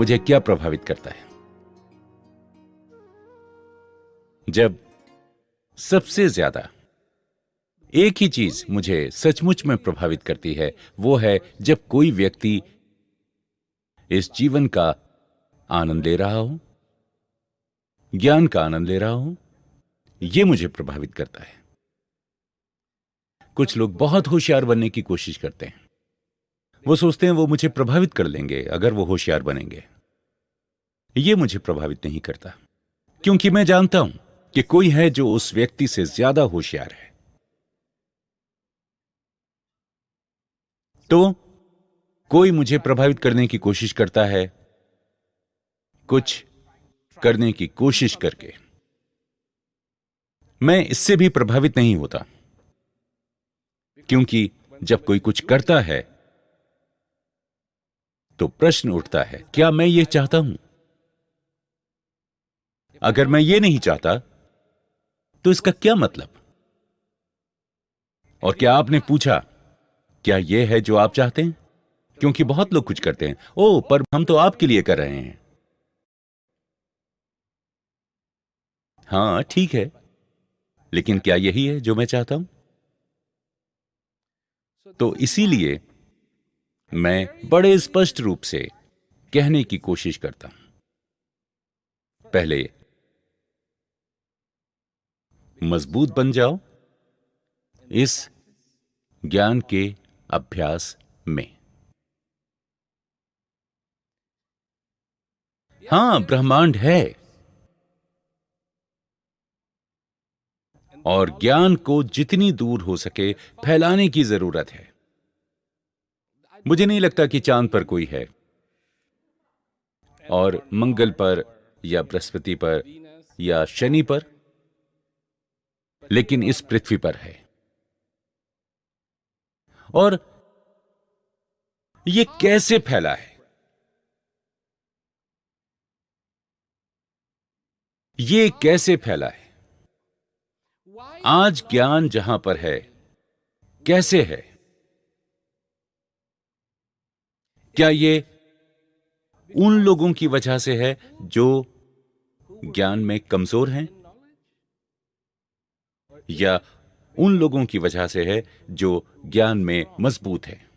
मुझे क्या प्रभावित करता है? जब सबसे ज़्यादा एक ही चीज़ मुझे सचमुच में प्रभावित करती है, वो है जब कोई व्यक्ति इस जीवन का आनंद ले रहा हो, ज्ञान का आनंद ले रहा हो यह मुझे प्रभावित करता है। कुछ लोग बहुत होशियार बनने की कोशिश करते हैं। वो सोचते हैं वो मुझे प्रभावित कर लेंगे, अगर वो होशियार बनेंगे। ये मुझे प्रभावित नहीं करता, क्योंकि मैं जानता हूँ कि कोई है जो उस व्यक्ति से ज़्यादा होशियार है। तो कोई मुझे प्रभावित करने की कोशिश करता है, कुछ करने की कोशिश करके। मैं इससे भी प्रभावित नहीं होता, क्योंकि जब कोई कुछ करता है तो प्रश्न उठता है, क्या मैं ये चाहता हूँ? अगर मैं ये नहीं चाहता तो इसका क्या मतलब? और क्या आपने पूछा, क्या यह है जो आप चाहते हैं? क्योंकि बहुत लोग कुछ करते हैं। ओ, पर हम तो आपके लिए कर रहे हैं। हाँ, ठीक है। लेकिन क्या यही है जो मैं चाहता हूँ? तो इसीलिए मैं बड़े स्पष्ट रूप से कहने की कोशिश करता हूँ। पहले मज़बूत बन जाओ इस ज्ञान के अभ्यास में। हाँ, ब्रह्मांड है। और ज्ञान को जितनी दूर हो सके फैलाने की ज़रूरत है। मुझे नहीं लगता कि चाँद पर कोई है। और मंगल पर या बृहस्पति पर या शनि पर लेकिन इस पृथ्वी पर है। और यह कैसे फैला है? ये कैसे फैला है? आज ज्ञान जहाँ पर है, कैसे है? क्या ये उन लोगों की वजह से है जो ज्ञान में कमज़ोर हैं? या उन लोगों की वजह से है जो ज्ञान में मज़बूत है।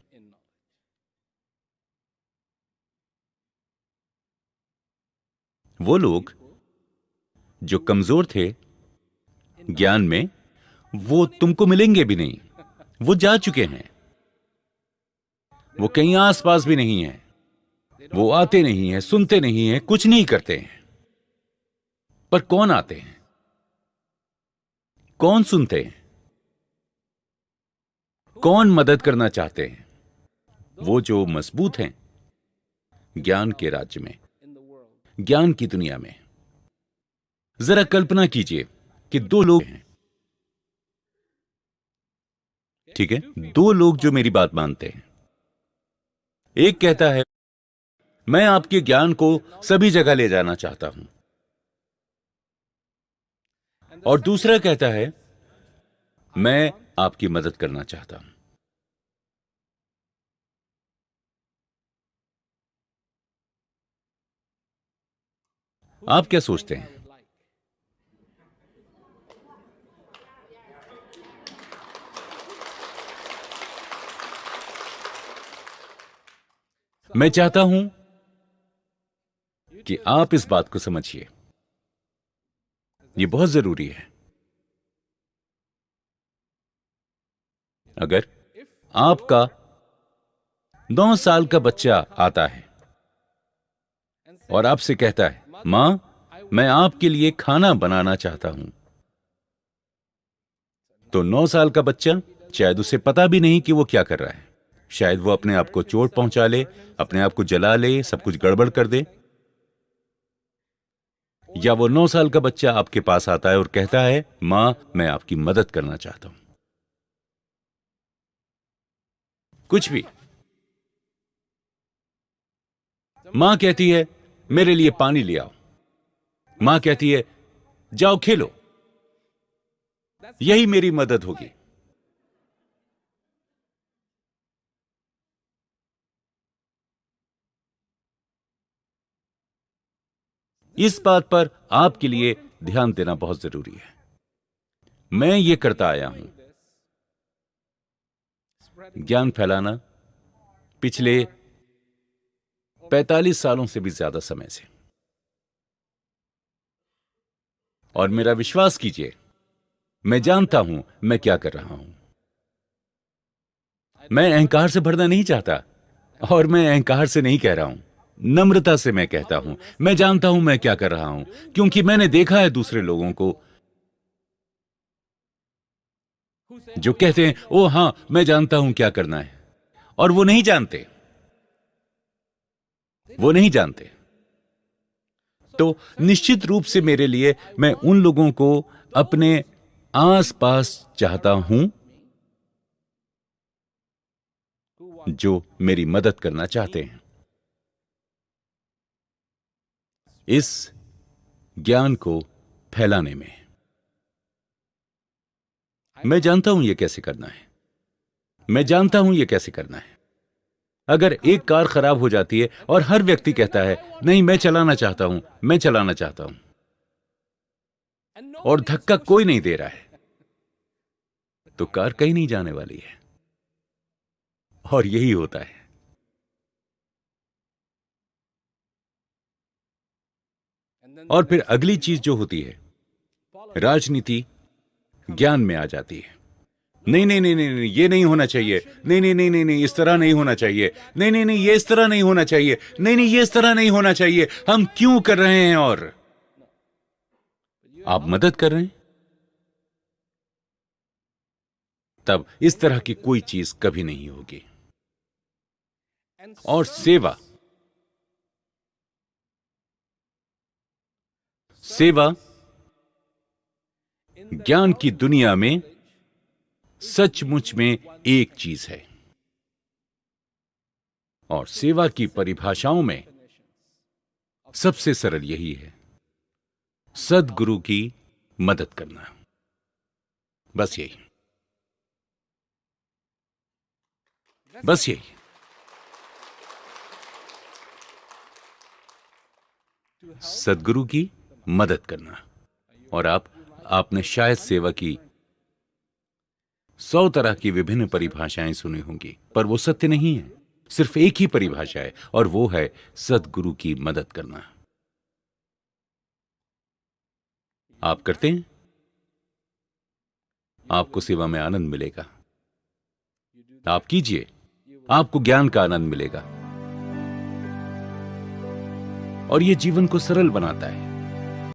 वो लोग जो कमज़ोर थे ज्ञान में, वो तुमको मिलेंगे भी नहीं। वो जा चुके हैं। वो कहीं आसपास भी नहीं है। वो आते नहीं है, सुनते नहीं है, कुछ नहीं करते हैं। पर कौन आते हैं? कौन सुनते हैं? कौन मदद करना चाहते हैं? वो जो मज़बूत हैं, ज्ञान के राज्य में, ज्ञान की दुनिया में। जरा कल्पना कीजिए कि दो लोग हैं। ठीक है, दो लोग जो मेरी बात मानते हैं। एक कहता है, मैं आपके ज्ञान को सभी जगह ले जाना चाहता हूँ। और दूसरा कहता है, मैं आपकी मदद करना चाहता हूँ। आप क्या सोचते हैं? मैं चाहता हूँ कि आप इस बात को समझिए। यह बहुत ज़रूरी है। अगर आपका नौ साल का बच्चा आता है और आपसे कहता है, माँ, मैं आपके लिए खाना बनाना चाहता हूँ। तो नौ साल का बच्चा शायद उसे पता भी नहीं कि वो क्या कर रहा है। शायद वो अपने आप को चोट पहुँचा ले, अपने आप को जला ले, सब कुछ गड़बड़ कर दे। या वो नौ साल का बच्चा आपके पास आता है और कहता है, माँ, मैं आपकी मदद करना चाहता हूँ। कुछ भी। माँ कहती है, मेरे लिए पानी ले आओ। माँ कहती है, जाओ खेलो। यही मेरी मदद होगी। इस बात पर आपके लिए ध्यान देना बहुत ज़रूरी है। मैं ये करता आया हूँ। ज्ञान फैलाना पिछले 45 सालों से भी ज़्यादा समय से। और मेरा विश्वास कीजिए, मैं जानता हूँ मैं क्या कर रहा हूँ। मैं अहंकार से भरना नहीं चाहता और मैं अहंकार से नहीं कह रहा हूँ। नम्रता से मैं कहता हूँ। मैं जानता हूँ मैं क्या कर रहा हूँ, क्योंकि मैंने देखा है दूसरे लोगों को। जो कहते हैं, ओ हाँ, मैं जानता हूँ क्या करना है। और वो नहीं जानते। वो नहीं जानते। तो निश्चित रूप से मेरे लिए मैं उन लोगों को अपने आसपास चाहता हूँ, जो मेरी मदद करना चाहते हैं। इस ज्ञान को फैलाने में। मैं जानता हूँ यह कैसे करना है। मैं जानता हूँ यह कैसे करना है। अगर एक कार खराब हो जाती है और हर व्यक्ति कहता है, नहीं, मैं चलाना चाहता हूँ, मैं चलाना चाहता हूँ। और धक्का कोई नहीं दे रहा है तो कार कहीं नहीं जाने वाली है। और यही होता है। और फिर अगली चीज़ जो होती है राजनीति ज्ञान में आ जाती है नहीं नहीं नहीं नहीं ये नहीं होना चाहिए नहीं नहीं नहीं नहीं नहीं इस तरह नहीं होना चाहिए नहीं नहीं नहीं ये इस तरह नहीं होना चाहिए नहीं नहीं ये इस तरह नहीं होना चाहिए हम क्यों कर रहे हैं और आप मदद कर रहे हैं तब इस तरह की कोई चीज़ कभी नहीं होगी और सेवा सेवा, ज्ञान की दुनिया में सचमुच में एक चीज़ है। और सेवा की परिभाषाओं में सबसे सरल यही है, सदगुरु की मदद करना। बस यही। बस यही। सदगुरु की मदद करना। और आप, आपने शायद सेवा की। सौ तरह की विभिन्न परिभाषाएँ सुनी होंगी, पर वो सत्य नहीं है। सिर्फ़ एक ही परिभाषा है, और वो है सदगुरु की मदद करना। आप करते हैं? आपको सेवा में आनंद मिलेगा। आप कीजिए। आपको ज्ञान का आनंद मिलेगा। और यह जीवन को सरल बनाता है।